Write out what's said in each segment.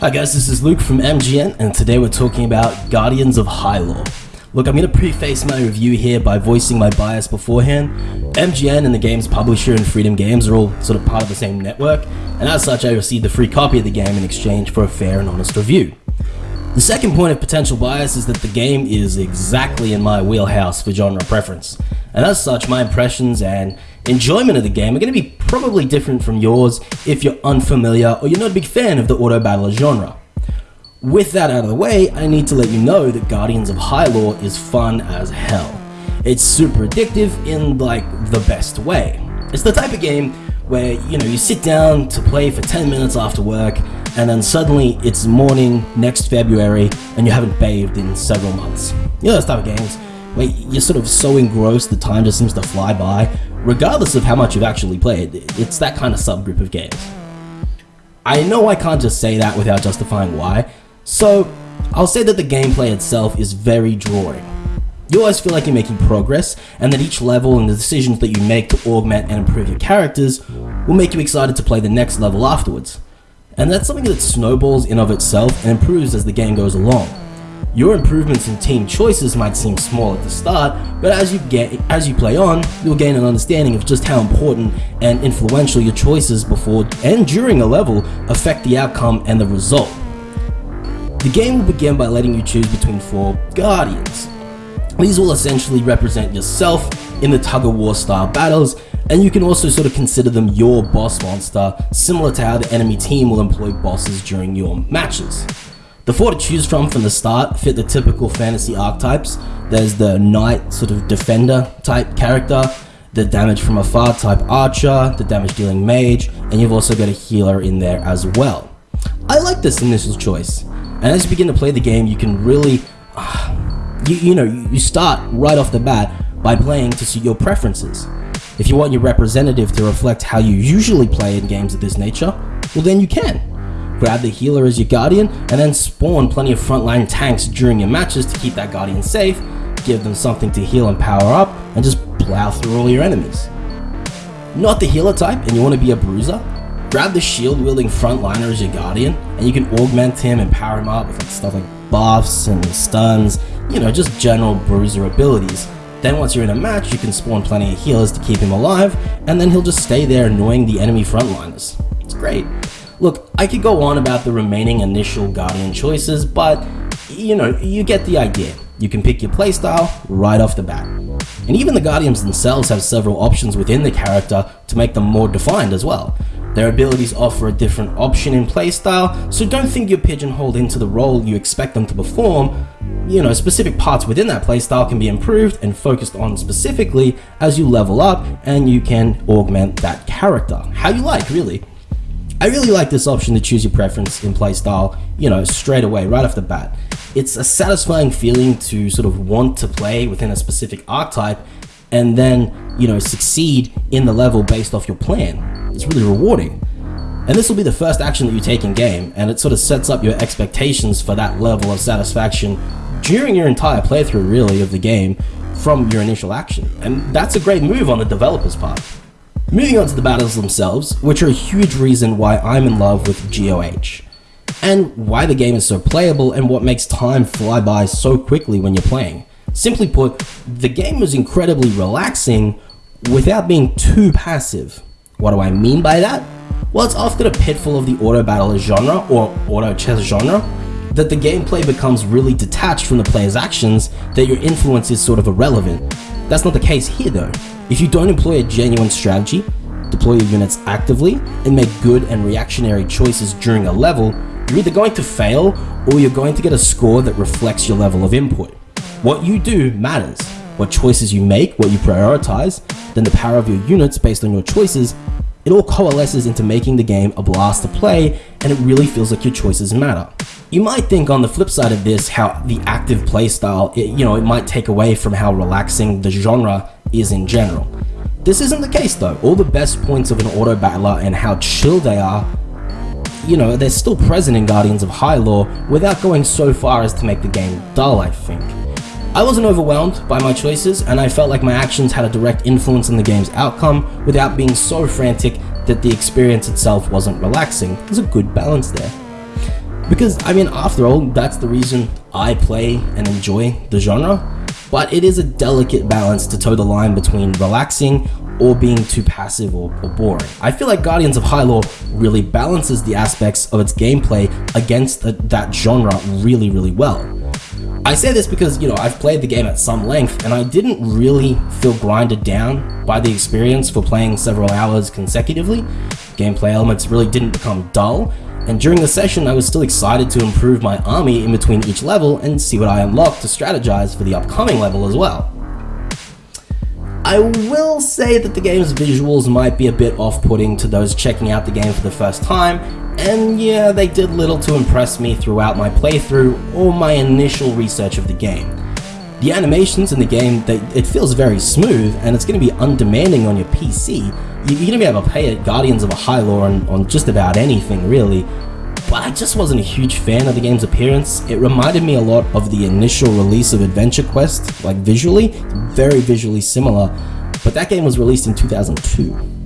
Hi guys, this is Luke from MGN, and today we're talking about Guardians of Holme. Look, I'm going to preface my review here by voicing my bias beforehand. MGN and the game's publisher and Freedom Games are all sort of part of the same network, and as such I received a free copy of the game in exchange for a fair and honest review. The second point of potential bias is that the game is exactly in my wheelhouse for genre preference, and as such my impressions and enjoyment of the game are going to be probably different from yours if you're unfamiliar or you're not a big fan of the auto battler genre. With that out of the way, I need to let you know that Guardians of Holme is fun as hell. It's super addictive in like the best way. It's the type of game where you know you sit down to play for 10 minutes after work and then suddenly it's morning next February and you haven't bathed in several months. You know those type of games you're sort of so engrossed the time just seems to fly by regardless of how much you've actually played. It's that kind of subgroup of games. I know I can't just say that without justifying why, so I'll say that the gameplay itself is very drawing. You always feel like you're making progress, and that each level and the decisions that you make to augment and improve your characters will make you excited to play the next level afterwards. And that's something that snowballs in of itself and improves as the game goes along. Your improvements in team choices might seem small at the start, but as you get as you play on, you'll gain an understanding of just how important and influential your choices before and during a level affect the outcome and the result. The game will begin by letting you choose between four Guardians, these will essentially represent yourself in the tug-of-war style battles, and you can also sort of consider them your boss monster, similar to how the enemy team will employ bosses during your matches. The four to choose from from the start fit the typical fantasy archetypes. There's the knight sort of defender type character, the damage from afar type archer, the damage dealing mage, and you've also got a healer in there as well. I like this initial choice, and as you begin to play the game, you can really uh, you, you know, you start right off the bat by playing to suit your preferences. If you want your representative to reflect how you usually play in games of this nature, well then you can. Grab the healer as your guardian, and then spawn plenty of frontline tanks during your matches to keep that guardian safe, give them something to heal and power up, and just plow through all your enemies. Not the healer type and you want to be a bruiser? Grab the shield wielding frontliner as your guardian, and you can augment him and power him up with like stuff like buffs and stuns you know, just general bruiser abilities. Then once you're in a match, you can spawn plenty of healers to keep him alive, and then he'll just stay there annoying the enemy frontliners. It's great. Look, I could go on about the remaining initial Guardian choices, but, you know, you get the idea. You can pick your playstyle right off the bat. And even the Guardians themselves have several options within the character to make them more defined as well. Their abilities offer a different option in playstyle, so don't think you're pigeonholed into the role you expect them to perform. You know, specific parts within that playstyle can be improved and focused on specifically as you level up and you can augment that character. How you like, really. I really like this option to choose your preference in playstyle, you know, straight away, right off the bat. It's a satisfying feeling to sort of want to play within a specific archetype and then, you know, succeed in the level based off your plan. It's really rewarding. And this will be the first action that you take in game, and it sort of sets up your expectations for that level of satisfaction during your entire playthrough, really, of the game from your initial action. And that's a great move on the developer's part. Moving on to the battles themselves, which are a huge reason why I'm in love with GOH, and why the game is so playable and what makes time fly by so quickly when you're playing. Simply put, the game is incredibly relaxing without being too passive. What do I mean by that? Well, it's often a pitfall of the auto battler genre or auto chess genre that the gameplay becomes really detached from the player's actions, that your influence is sort of irrelevant. That's not the case here though. If you don't employ a genuine strategy, deploy your units actively, and make good and reactionary choices during a level, you're either going to fail or you're going to get a score that reflects your level of input. What you do matters. What choices you make, what you prioritize, then the power of your units based on your choices it all coalesces into making the game a blast to play and it really feels like your choices matter. You might think on the flip side of this how the active playstyle, you know, it might take away from how relaxing the genre is in general. This isn't the case though. All the best points of an auto battler and how chill they are, you know, they're still present in Guardians of Holme without going so far as to make the game dull, I think. I wasn't overwhelmed by my choices, and I felt like my actions had a direct influence on the game's outcome without being so frantic that the experience itself wasn't relaxing. There's a good balance there. Because, I mean, after all, that's the reason I play and enjoy the genre. But it is a delicate balance to toe the line between relaxing or being too passive or, or boring. I feel like Guardians of Holme really balances the aspects of its gameplay against the, that genre really, really well. I say this because, you know, I've played the game at some length and I didn't really feel grinded down by the experience for playing several hours consecutively. Gameplay elements really didn't become dull, and during the session I was still excited to improve my army in between each level and see what I unlocked to strategize for the upcoming level as well. I will say that the game's visuals might be a bit off-putting to those checking out the game for the first time, and yeah, they did little to impress me throughout my playthrough or my initial research of the game. The animations in the game, they, it feels very smooth, and it's going to be undemanding on your PC. You're going to be able to pay play Guardians of a Holme on, on just about anything, really, but I just wasn't a huge fan of the game's appearance. It reminded me a lot of the initial release of Adventure Quest, like visually, very visually similar, but that game was released in 2002.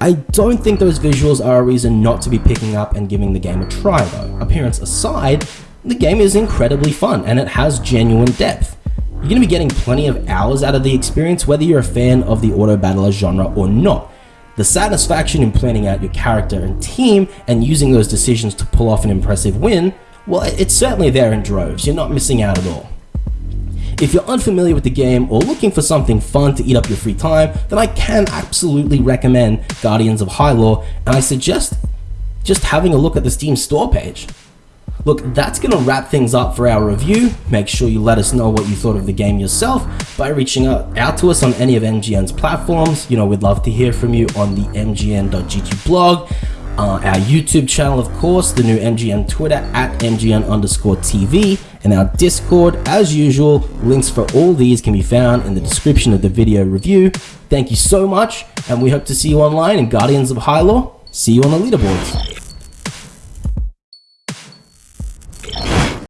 I don't think those visuals are a reason not to be picking up and giving the game a try though. Appearance aside, the game is incredibly fun and it has genuine depth. You're going to be getting plenty of hours out of the experience whether you're a fan of the auto battler genre or not. The satisfaction in planning out your character and team and using those decisions to pull off an impressive win, well, it's certainly there in droves. You're not missing out at all. If you're unfamiliar with the game or looking for something fun to eat up your free time, then I can absolutely recommend Guardians of Holme, and I suggest just having a look at the Steam store page. Look, that's going to wrap things up for our review. Make sure you let us know what you thought of the game yourself by reaching out, out to us on any of MGN's platforms. You know, we'd love to hear from you on the mgn.gg blog, uh, our YouTube channel, of course, the new MGN Twitter at MGN underscore TV, and our Discord. As usual, links for all these can be found in the description of the video review. Thank you so much, and we hope to see you online in Guardians of Holme. See you on the leaderboards.